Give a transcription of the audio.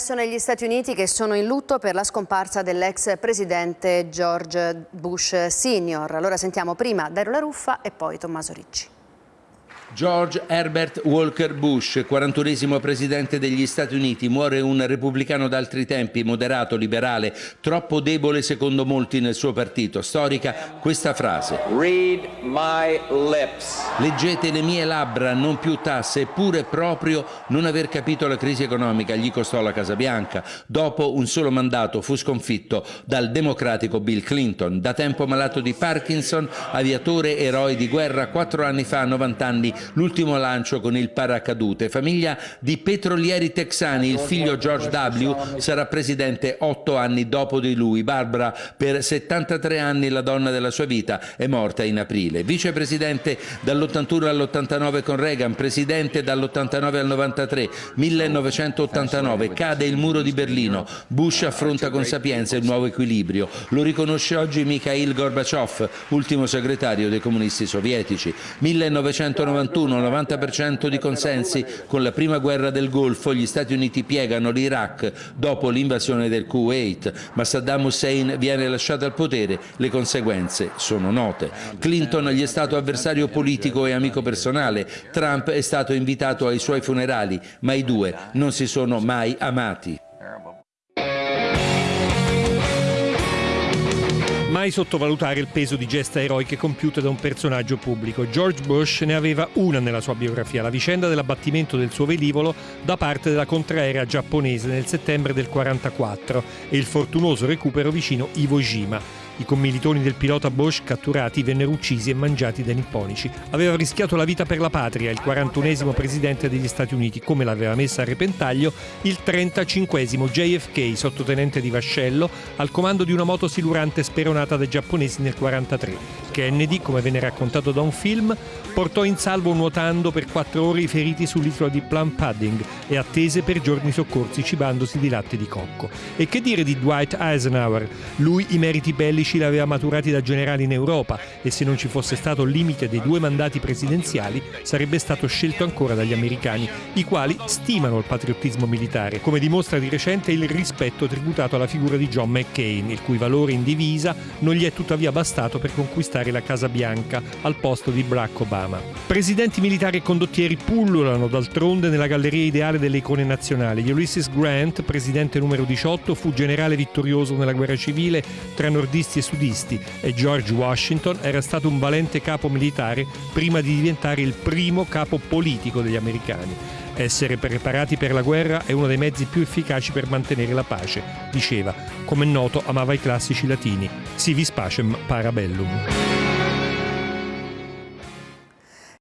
Sono negli Stati Uniti che sono in lutto per la scomparsa dell'ex presidente George Bush Senior. Allora sentiamo prima Dario La Ruffa e poi Tommaso Ricci. George Herbert Walker Bush, 41esimo presidente degli Stati Uniti, muore un repubblicano d'altri tempi, moderato, liberale, troppo debole secondo molti nel suo partito. Storica questa frase. Read my lips. Leggete le mie labbra, non più tasse, eppure proprio non aver capito la crisi economica gli costò la Casa Bianca. Dopo un solo mandato fu sconfitto dal democratico Bill Clinton. Da tempo malato di Parkinson, aviatore, eroe di guerra, quattro anni fa, a 90 anni, l'ultimo lancio con il paracadute. Famiglia di petrolieri texani, il figlio George W. sarà presidente otto anni dopo di lui. Barbara, per 73 anni la donna della sua vita, è morta in aprile. Vicepresidente dall'81 all'89 con Reagan, presidente dall'89 al 93, 1989, cade il muro di Berlino. Bush affronta con sapienza il nuovo equilibrio. Lo riconosce oggi Mikhail Gorbaciov, ultimo segretario dei comunisti sovietici. 1991 91-90% di consensi con la prima guerra del Golfo, gli Stati Uniti piegano l'Iraq dopo l'invasione del Kuwait, ma Saddam Hussein viene lasciato al potere, le conseguenze sono note. Clinton gli è stato avversario politico e amico personale, Trump è stato invitato ai suoi funerali, ma i due non si sono mai amati. Mai sottovalutare il peso di gesta eroiche compiute da un personaggio pubblico. George Bush ne aveva una nella sua biografia, la vicenda dell'abbattimento del suo velivolo da parte della contraerea giapponese nel settembre del 1944 e il fortunoso recupero vicino Iwo Jima. I commilitoni del pilota Bosch catturati vennero uccisi e mangiati dai nipponici. Aveva rischiato la vita per la patria, il 41esimo presidente degli Stati Uniti, come l'aveva messa a repentaglio il 35esimo JFK, sottotenente di vascello, al comando di una moto silurante speronata dai giapponesi nel 1943. Kennedy, come venne raccontato da un film, portò in salvo nuotando per quattro ore i feriti sull'isola di Plum Pudding e attese per giorni soccorsi cibandosi di latte di cocco. E che dire di Dwight Eisenhower? Lui i meriti bellici li aveva maturati da generale in Europa e se non ci fosse stato il limite dei due mandati presidenziali sarebbe stato scelto ancora dagli americani, i quali stimano il patriottismo militare, come dimostra di recente il rispetto tributato alla figura di John McCain, il cui valore in divisa non gli è tuttavia bastato per conquistare la Casa Bianca al posto di Barack Obama. Presidenti militari e condottieri pullulano d'altronde nella galleria ideale delle icone nazionali. Ulysses Grant, presidente numero 18, fu generale vittorioso nella guerra civile tra nordisti e sudisti e George Washington era stato un valente capo militare prima di diventare il primo capo politico degli americani. Essere preparati per la guerra è uno dei mezzi più efficaci per mantenere la pace, diceva. Come è noto, amava i classici latini. Si vis pacem para bellum.